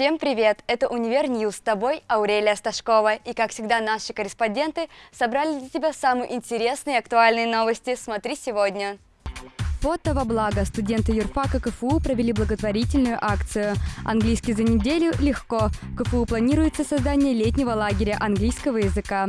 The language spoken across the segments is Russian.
Всем привет! Это «Универ News» с тобой Аурелия Сташкова. И, как всегда, наши корреспонденты собрали для тебя самые интересные и актуальные новости. Смотри сегодня. Фото во благо. Студенты юрфака КФУ провели благотворительную акцию. Английский за неделю легко. КФУ планируется создание летнего лагеря английского языка.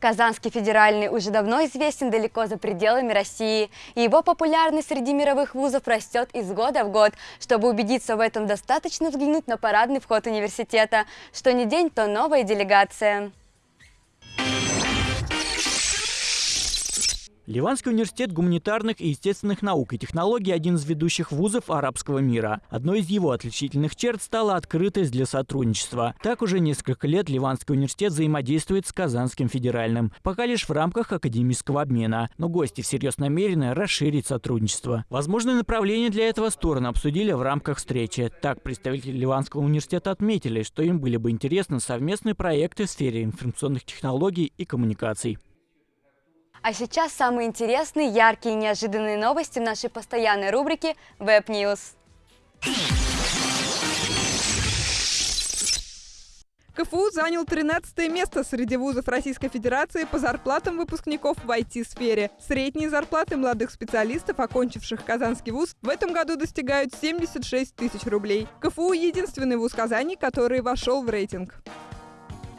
Казанский федеральный уже давно известен далеко за пределами России, и его популярность среди мировых вузов растет из года в год. Чтобы убедиться в этом, достаточно взглянуть на парадный вход университета. Что не день, то новая делегация. Ливанский университет гуманитарных и естественных наук и технологий – один из ведущих вузов арабского мира. Одной из его отличительных черт стала открытость для сотрудничества. Так уже несколько лет Ливанский университет взаимодействует с Казанским федеральным, пока лишь в рамках академического обмена. Но гости всерьез намерены расширить сотрудничество. Возможные направления для этого стороны обсудили в рамках встречи. Так, представители Ливанского университета отметили, что им были бы интересны совместные проекты в сфере информационных технологий и коммуникаций. А сейчас самые интересные, яркие и неожиданные новости в нашей постоянной рубрике Web News. КФУ занял 13 место среди вузов Российской Федерации по зарплатам выпускников в IT-сфере. Средние зарплаты молодых специалистов, окончивших Казанский вуз, в этом году достигают 76 тысяч рублей. КФУ – единственный вуз Казани, который вошел в рейтинг.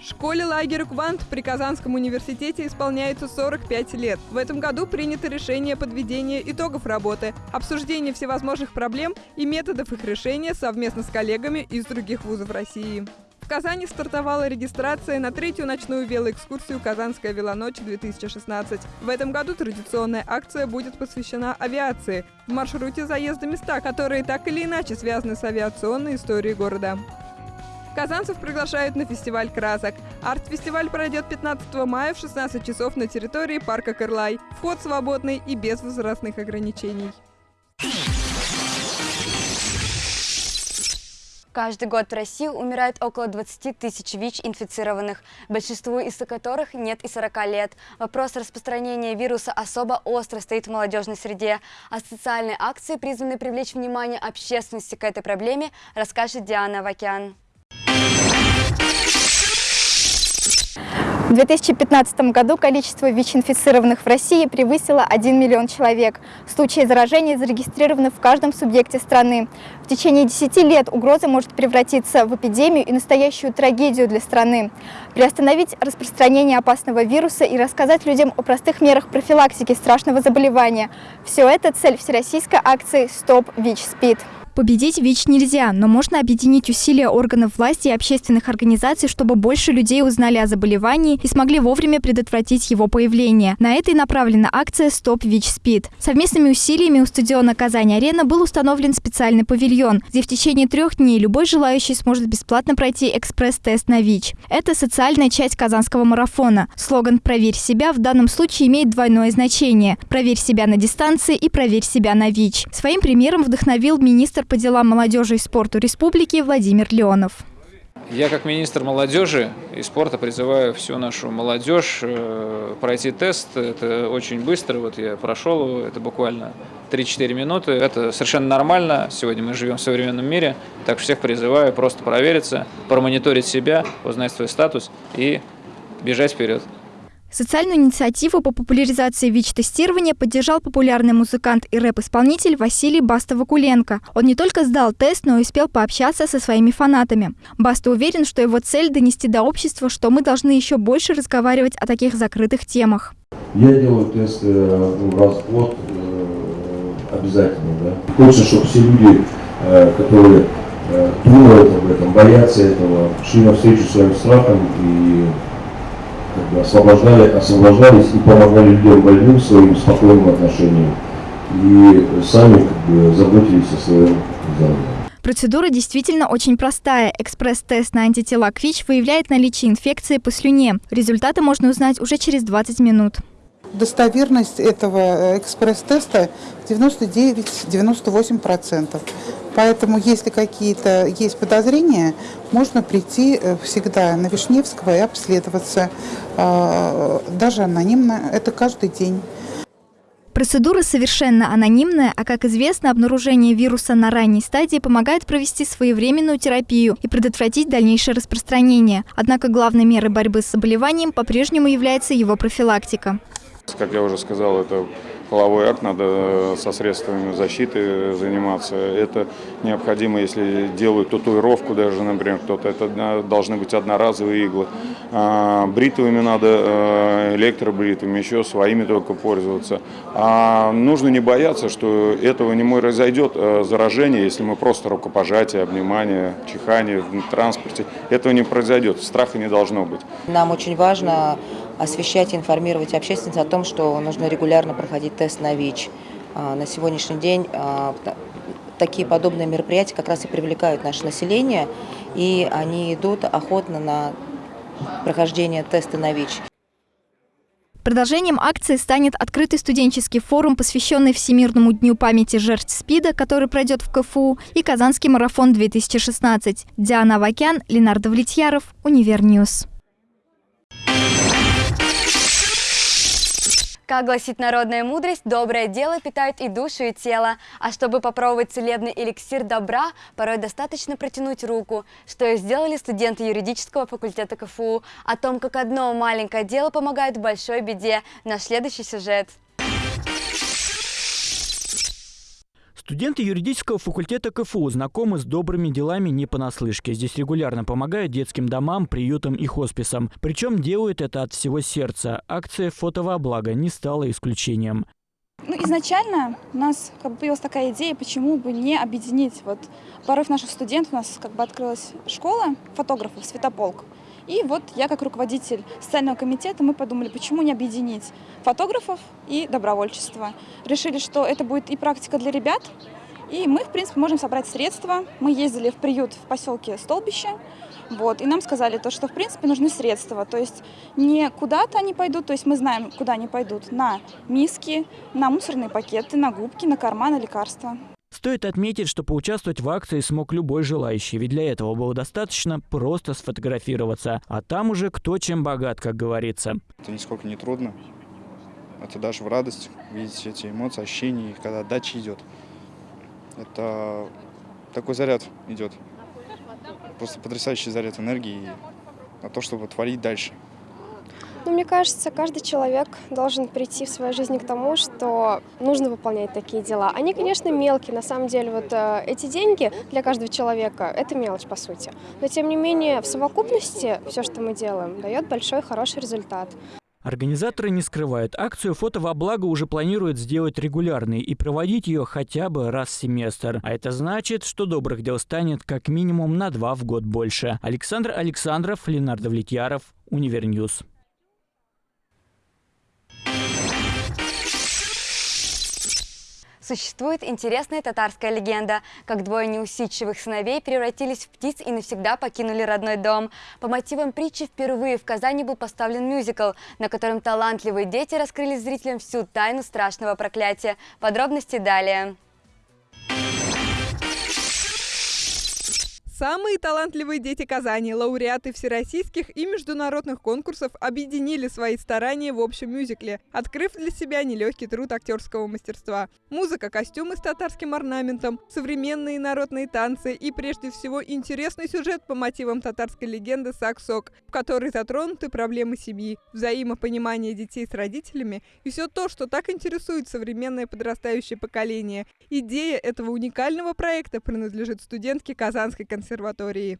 Школе лагеря «Квант» при Казанском университете исполняется 45 лет. В этом году принято решение подведения итогов работы, обсуждение всевозможных проблем и методов их решения совместно с коллегами из других вузов России. В Казани стартовала регистрация на третью ночную велоэкскурсию «Казанская велоночь-2016». В этом году традиционная акция будет посвящена авиации. В маршруте заезда места, которые так или иначе связаны с авиационной историей города. Казанцев приглашают на фестиваль красок. Арт-фестиваль пройдет 15 мая в 16 часов на территории парка Кырлай. Вход свободный и без возрастных ограничений. Каждый год в России умирает около 20 тысяч ВИЧ-инфицированных, большинству из которых нет и 40 лет. Вопрос распространения вируса особо остро стоит в молодежной среде, а социальные акции, призванные привлечь внимание общественности к этой проблеме, расскажет Диана Вакян. В 2015 году количество ВИЧ-инфицированных в России превысило 1 миллион человек. Случаи заражения зарегистрированы в каждом субъекте страны. В течение 10 лет угроза может превратиться в эпидемию и настоящую трагедию для страны. Приостановить распространение опасного вируса и рассказать людям о простых мерах профилактики страшного заболевания – все это цель всероссийской акции «Стоп ВИЧ-СПИД». Победить ВИЧ нельзя, но можно объединить усилия органов власти и общественных организаций, чтобы больше людей узнали о заболевании и смогли вовремя предотвратить его появление. На это и направлена акция «Стоп ВИЧ-СПИД». Совместными усилиями у стадиона «Казань-Арена» был установлен специальный павильон, где в течение трех дней любой желающий сможет бесплатно пройти экспресс-тест на ВИЧ. Это социальная часть казанского марафона. Слоган «Проверь себя» в данном случае имеет двойное значение – «Проверь себя на дистанции» и «Проверь себя на ВИЧ». Своим примером вдохновил министр по делам молодежи и спорту республики Владимир Леонов. Я как министр молодежи и спорта призываю всю нашу молодежь э, пройти тест. Это очень быстро, вот я прошел его, это буквально 3-4 минуты. Это совершенно нормально, сегодня мы живем в современном мире, так что всех призываю просто провериться, промониторить себя, узнать свой статус и бежать вперед. Социальную инициативу по популяризации ВИЧ-тестирования поддержал популярный музыкант и рэп-исполнитель Василий Баста-Вакуленко. Он не только сдал тест, но и успел пообщаться со своими фанатами. Баста уверен, что его цель – донести до общества, что мы должны еще больше разговаривать о таких закрытых темах. Я делаю тест э, раз в год э, обязательно. Да? Хочется, чтобы все люди, э, которые думают об этом, боятся этого, шли навстречу своим страхам и как бы освобождали, освобождались и помогали людям больным своим спокойным отношением. И сами как бы заботились о своем здоровье. Процедура действительно очень простая. Экспресс-тест на антитела к ВИЧ выявляет наличие инфекции по слюне. Результаты можно узнать уже через 20 минут. Достоверность этого э, экспресс-теста 99-98%. Поэтому, если какие-то есть подозрения, можно прийти э, всегда на Вишневского и обследоваться, а, даже анонимно, это каждый день. Процедура совершенно анонимная, а как известно, обнаружение вируса на ранней стадии помогает провести своевременную терапию и предотвратить дальнейшее распространение. Однако главной мерой борьбы с заболеванием по-прежнему является его профилактика. Как я уже сказал, это половой акт, надо э, со средствами защиты заниматься. Это необходимо, если делают татуировку даже, например, кто-то, это должны быть одноразовые иглы. А, бритвами надо, э, электробритвами, еще своими только пользоваться. А нужно не бояться, что этого не произойдет э, заражение, если мы просто рукопожатие, обнимание, чихание в транспорте. Этого не произойдет, страха не должно быть. Нам очень важно освещать и информировать общественность о том, что нужно регулярно проходить тест на ВИЧ. А, на сегодняшний день а, такие подобные мероприятия как раз и привлекают наше население, и они идут охотно на прохождение теста на ВИЧ. Продолжением акции станет открытый студенческий форум, посвященный Всемирному дню памяти жертв СПИДа, который пройдет в КФУ, и Казанский марафон 2016. Диана Авакян, Ленар Давлетьяров, Универ News. Как гласит народная мудрость, доброе дело питает и душу, и тело. А чтобы попробовать целебный эликсир добра, порой достаточно протянуть руку, что и сделали студенты юридического факультета КФУ. О том, как одно маленькое дело помогает в большой беде, наш следующий сюжет. Студенты юридического факультета КФУ знакомы с добрыми делами не понаслышке. Здесь регулярно помогают детским домам, приютам и хосписам. Причем делают это от всего сердца. Акция «Фото во благо» не стала исключением. Ну, изначально у нас как бы появилась такая идея, почему бы не объединить. Вот порой наших студентов у нас как бы открылась школа фотографов, светополк. И вот я как руководитель социального комитета, мы подумали, почему не объединить фотографов и добровольчество. Решили, что это будет и практика для ребят, и мы, в принципе, можем собрать средства. Мы ездили в приют в поселке Столбище, вот, и нам сказали то, что, в принципе, нужны средства. То есть не куда-то они пойдут, то есть мы знаем, куда они пойдут. На миски, на мусорные пакеты, на губки, на карманы, лекарства. Стоит отметить, что поучаствовать в акции смог любой желающий, ведь для этого было достаточно просто сфотографироваться, а там уже кто чем богат, как говорится. Это нисколько не трудно. Это даже в радость видеть эти эмоции, ощущения, когда отдача идет. Это такой заряд идет. Просто потрясающий заряд энергии на то, чтобы творить дальше. Ну, мне кажется, каждый человек должен прийти в своей жизни к тому, что нужно выполнять такие дела. Они, конечно, мелкие, на самом деле, вот э, эти деньги для каждого человека – это мелочь, по сути. Но, тем не менее, в совокупности все, что мы делаем, дает большой, хороший результат. Организаторы не скрывают, акцию «Фото во благо» уже планируют сделать регулярной и проводить ее хотя бы раз в семестр. А это значит, что добрых дел станет как минимум на два в год больше. Александр Александров, Ленардо Влетьяров, Универ News. Существует интересная татарская легенда, как двое неусидчивых сыновей превратились в птиц и навсегда покинули родной дом. По мотивам притчи впервые в Казани был поставлен мюзикл, на котором талантливые дети раскрыли зрителям всю тайну страшного проклятия. Подробности далее. Самые талантливые дети Казани, лауреаты всероссийских и международных конкурсов, объединили свои старания в общем мюзикле, открыв для себя нелегкий труд актерского мастерства. Музыка, костюмы с татарским орнаментом, современные народные танцы и, прежде всего, интересный сюжет по мотивам татарской легенды «Сак-Сок», в которой затронуты проблемы семьи, взаимопонимание детей с родителями и все то, что так интересует современное подрастающее поколение. Идея этого уникального проекта принадлежит студентке Казанской консерватории консерватории.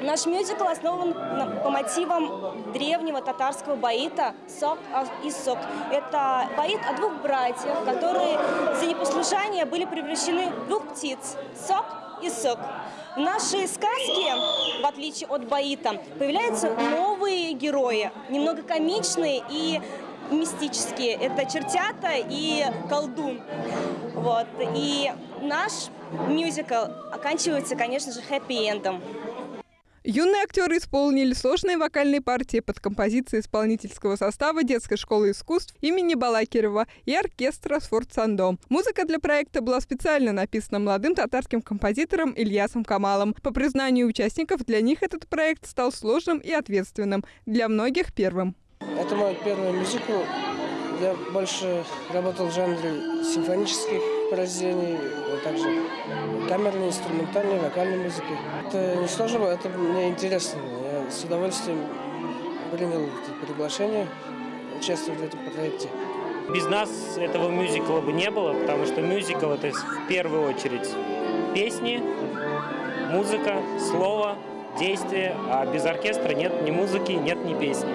Наш мюзикл основан по мотивам древнего татарского баита «Сок и Сок». Это баит о двух братьях, которые за непослушание были превращены в двух птиц – Сок и Сок. В нашей сказке, в отличие от баита, появляются новые герои, немного комичные и мистические. Это чертята и колдун. Вот. И наш мюзикл оканчивается, конечно же, хэппи-эндом. Юные актеры исполнили сложные вокальные партии под композиции исполнительского состава детской школы искусств имени Балакирова и оркестра «Сфорт-Сандом». Музыка для проекта была специально написана молодым татарским композитором Ильясом Камалом. По признанию участников, для них этот проект стал сложным и ответственным, для многих первым. Это мой первый мюзикл. Я больше работал в жанре симфонических произведений, а также камерной, инструментальной, вокальной музыки. Это не сложно, это мне интересно. Я с удовольствием принял это приглашение участвовать в этом проекте. Без нас этого мюзикла бы не было, потому что мюзикл это в первую очередь песни, музыка, слово, действие, а без оркестра нет ни музыки, нет ни песни.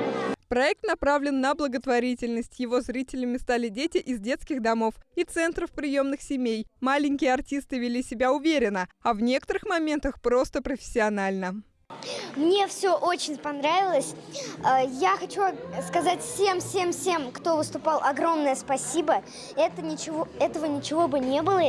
Проект направлен на благотворительность. Его зрителями стали дети из детских домов и центров приемных семей. Маленькие артисты вели себя уверенно, а в некоторых моментах просто профессионально. Мне все очень понравилось. Э, я хочу сказать всем-всем-всем, кто выступал, огромное спасибо. Это ничего, этого ничего бы не было,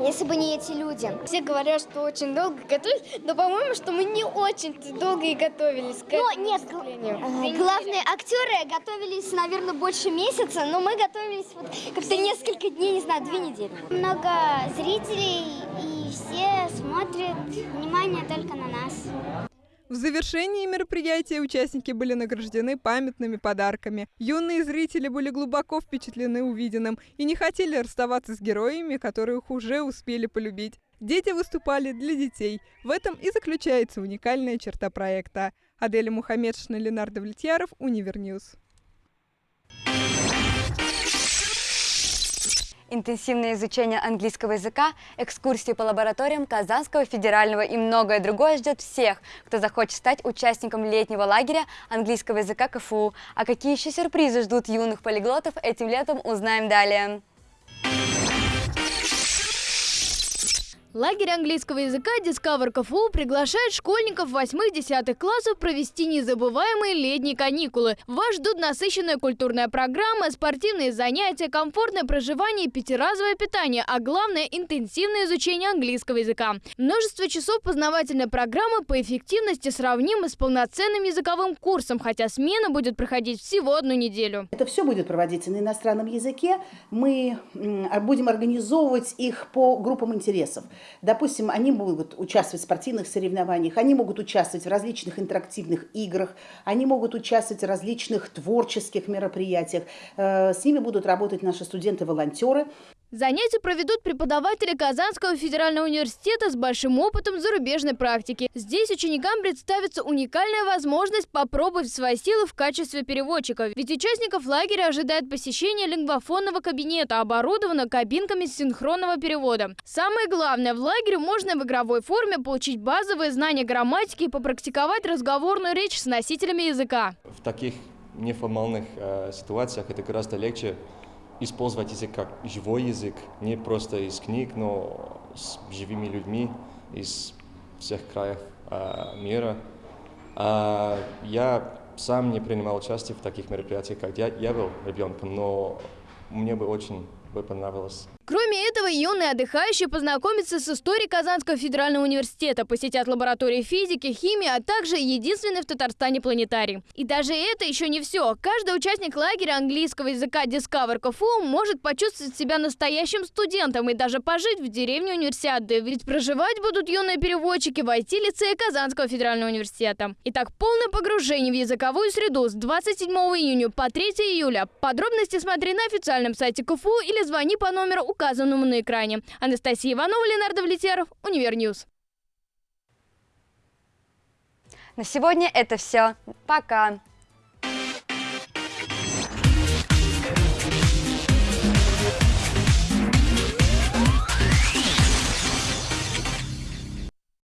если бы не эти люди. Все говорят, что очень долго готовились, но, по-моему, что мы не очень долго и готовились. Ну, нет, э, главные актеры готовились, наверное, больше месяца, но мы готовились вот как-то несколько дней, не знаю, две недели. Много зрителей, и все смотрят, внимание только на нас. В завершении мероприятия участники были награждены памятными подарками. Юные зрители были глубоко впечатлены увиденным и не хотели расставаться с героями, которых уже успели полюбить. Дети выступали для детей. В этом и заключается уникальная черта проекта. Аделя Мухаммедшина, Ленар Давлетьяров, Универ News. Интенсивное изучение английского языка, экскурсии по лабораториям Казанского федерального и многое другое ждет всех, кто захочет стать участником летнего лагеря английского языка КФУ. А какие еще сюрпризы ждут юных полиглотов этим летом, узнаем далее. Лагерь английского языка Discover КФУ приглашает школьников 8-10 классов провести незабываемые летние каникулы. Вас ждут насыщенная культурная программа, спортивные занятия, комфортное проживание пятиразовое питание, а главное – интенсивное изучение английского языка. Множество часов познавательной программы по эффективности сравнимы с полноценным языковым курсом, хотя смена будет проходить всего одну неделю. Это все будет проводиться на иностранном языке. Мы будем организовывать их по группам интересов. Допустим, они могут участвовать в спортивных соревнованиях, они могут участвовать в различных интерактивных играх, они могут участвовать в различных творческих мероприятиях. Э, с ними будут работать наши студенты-волонтеры. Занятия проведут преподаватели Казанского федерального университета с большим опытом зарубежной практики. Здесь ученикам представится уникальная возможность попробовать свои силы в качестве переводчика. Ведь участников лагеря ожидает посещение лингвофонного кабинета, оборудованного кабинками синхронного перевода. Самое главное, в лагере можно в игровой форме получить базовые знания грамматики и попрактиковать разговорную речь с носителями языка. В таких неформальных э, ситуациях это гораздо легче использовать язык как живой язык, не просто из книг, но с живыми людьми из всех краев э, мира. А я сам не принимал участие в таких мероприятиях, как я, я был ребенком, но мне бы очень бы понравилось Кроме этого, юные отдыхающие познакомятся с историей Казанского федерального университета, посетят лаборатории физики, химии, а также единственный в Татарстане планетарий. И даже это еще не все. Каждый участник лагеря английского языка Discover КФУ может почувствовать себя настоящим студентом и даже пожить в деревне универсиады. Ведь проживать будут юные переводчики в IT-лицее Казанского федерального университета. Итак, полное погружение в языковую среду с 27 июня по 3 июля. Подробности смотри на официальном сайте КФУ или звони по номеру указанному на экране. Анастасия Иванова, Ленар Давлетьяров, Универ News. На сегодня это все. Пока!